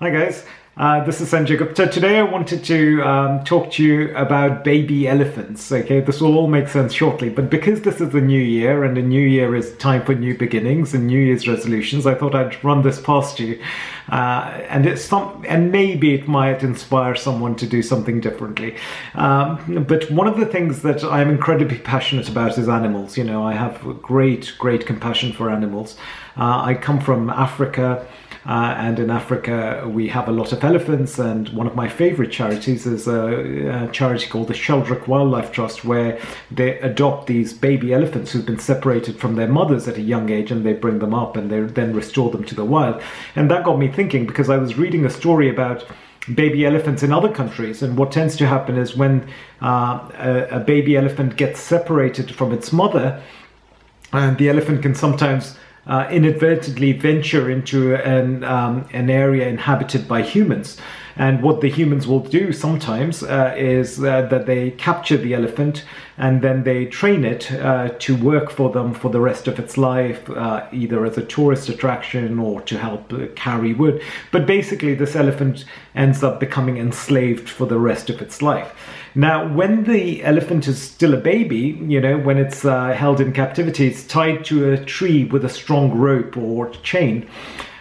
Hi guys, uh, this is Sanjay Gupta. Today I wanted to um, talk to you about baby elephants. Okay, this will all make sense shortly, but because this is the new year and the new year is time for new beginnings and New Year's resolutions, I thought I'd run this past you. Uh, and it's some, and maybe it might inspire someone to do something differently. Um, but one of the things that I'm incredibly passionate about is animals. You know, I have great, great compassion for animals. Uh, I come from Africa. Uh, and in Africa, we have a lot of elephants. And one of my favorite charities is a, a, charity called the Sheldrick Wildlife Trust, where they adopt these baby elephants who've been separated from their mothers at a young age and they bring them up and they then restore them to the wild. And that got me thinking because I was reading a story about baby elephants in other countries. And what tends to happen is when uh, a, a, baby elephant gets separated from its mother, and the elephant can sometimes inadvertently venture into an, um, an area inhabited by humans. And what the humans will do sometimes uh, is uh, that they capture the elephant and then they train it uh, to work for them for the rest of its life, uh, either as a tourist attraction or to help uh, carry wood. But basically, this elephant ends up becoming enslaved for the rest of its life. Now, when the elephant is still a baby, you know, when it's uh, held in captivity, it's tied to a tree with a strong rope or chain.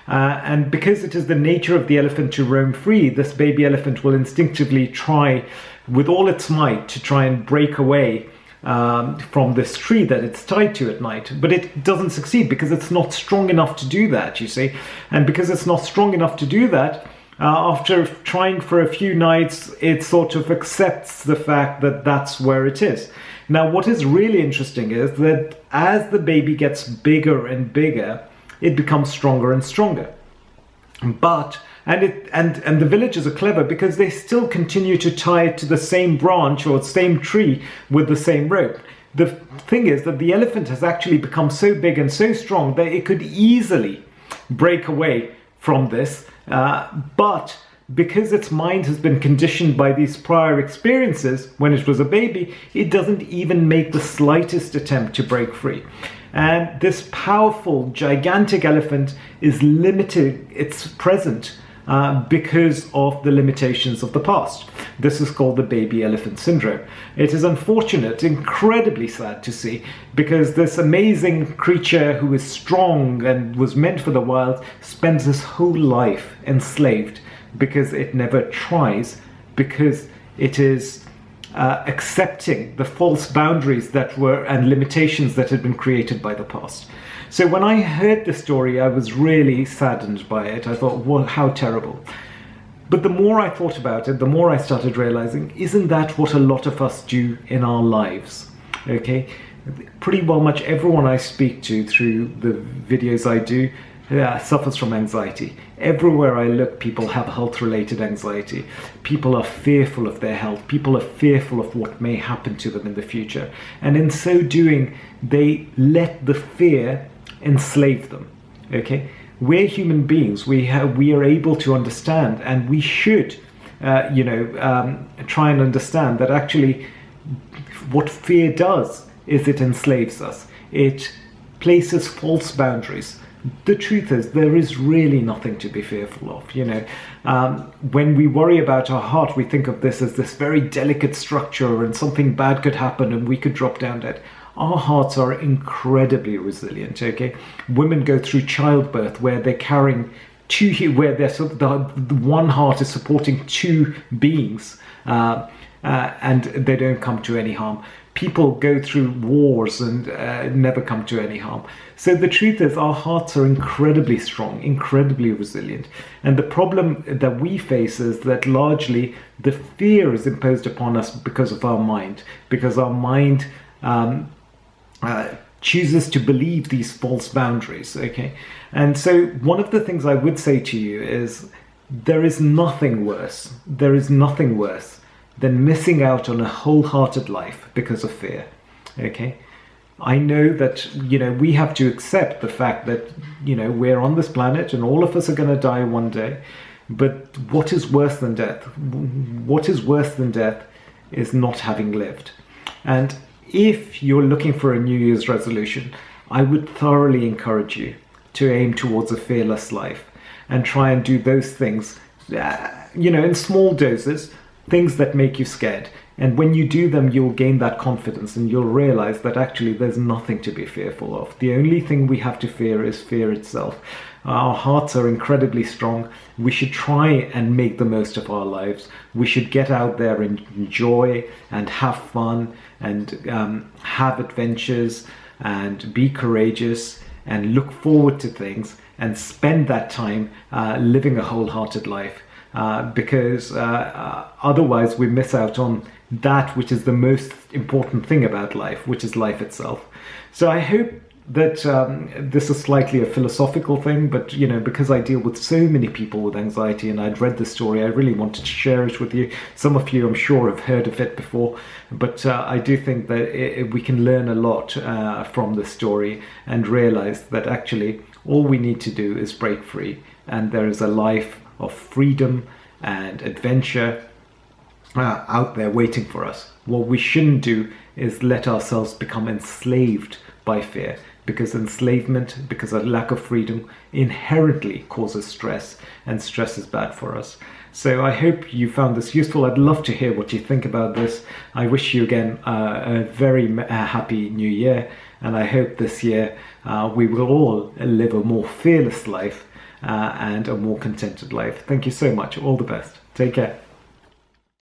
Uh, and because it is the nature of the elephant to roam free, this baby elephant will instinctively try with all its might to try and break away um, from this tree that it's tied to at night. But it doesn't succeed because it's not strong enough to do that, you see. And because it's not strong enough to do that, uh, after trying for a few nights, it sort of accepts the fact that that's where it is. Now, what is really interesting is that as the baby gets bigger and bigger, it becomes stronger and stronger. But and it and and the villagers are clever because they still continue to tie it to the same branch or same tree with the same rope. The thing is that the elephant has actually become so big and so strong that it could easily break away from this, uh, but because its mind has been conditioned by these prior experiences when it was a baby, it doesn't even make the slightest attempt to break free. And this powerful, gigantic elephant is limited its present uh, because of the limitations of the past. This is called the baby elephant syndrome. It is unfortunate, incredibly sad to see, because this amazing creature who is strong and was meant for the wild spends his whole life enslaved because it never tries, because it is uh, accepting the false boundaries that were and limitations that had been created by the past. So when I heard the story, I was really saddened by it. I thought, well, how terrible. But the more I thought about it, the more I started realizing, isn't that what a lot of us do in our lives? Okay, pretty well much everyone I speak to through the videos I do uh, suffers from anxiety. Everywhere I look, people have health related anxiety. People are fearful of their health. People are fearful of what may happen to them in the future. And in so doing, they let the fear enslave them. Okay? We're human beings. We, have, we are able to understand, and we should, uh, you know, um, try and understand that actually what fear does is it enslaves us. It places false boundaries the truth is there is really nothing to be fearful of you know. Um, when we worry about our heart we think of this as this very delicate structure and something bad could happen and we could drop down dead. Our hearts are incredibly resilient okay? Women go through childbirth where they're carrying two where they're the, the one heart is supporting two beings uh, uh, and they don't come to any harm people go through wars and uh, never come to any harm. So the truth is, our hearts are incredibly strong, incredibly resilient. And the problem that we face is that largely the fear is imposed upon us because of our mind, because our mind um, uh, chooses to believe these false boundaries. Okay, and so one of the things I would say to you is there is nothing worse. There is nothing worse than missing out on a wholehearted life because of fear. Okay? I know that, you know, we have to accept the fact that, you know, we're on this planet and all of us are going to die one day. But what is worse than death? What is worse than death is not having lived. And if you're looking for a New Year's resolution, I would thoroughly encourage you to aim towards a fearless life and try and do those things uh, you know, in small doses, things that make you scared. And when you do them, you'll gain that confidence and you'll realize that actually there's nothing to be fearful of. The only thing we have to fear is fear itself. Our hearts are incredibly strong. We should try and make the most of our lives. We should get out there and enjoy and have fun and um, have adventures and be courageous and look forward to things and spend that time uh, living a wholehearted life. Uh, because uh, uh, otherwise we miss out on that which is the most important thing about life, which is life itself. So I hope that um, this is slightly a philosophical thing, but you know, because I deal with so many people with anxiety and I'd read the story, I really wanted to share it with you. Some of you, I'm sure, have heard of it before, but uh, I do think that it, we can learn a lot uh, from the story and realize that actually all we need to do is break free, and there is a life of freedom and adventure uh, out there waiting for us. What we shouldn't do is let ourselves become enslaved by fear because enslavement, because a lack of freedom inherently causes stress and stress is bad for us. So I hope you found this useful. I'd love to hear what you think about this. I wish you again uh, a very uh, happy new year and I hope this year uh, we will all live a more fearless life uh, and a more contented life. Thank you so much. All the best. Take care.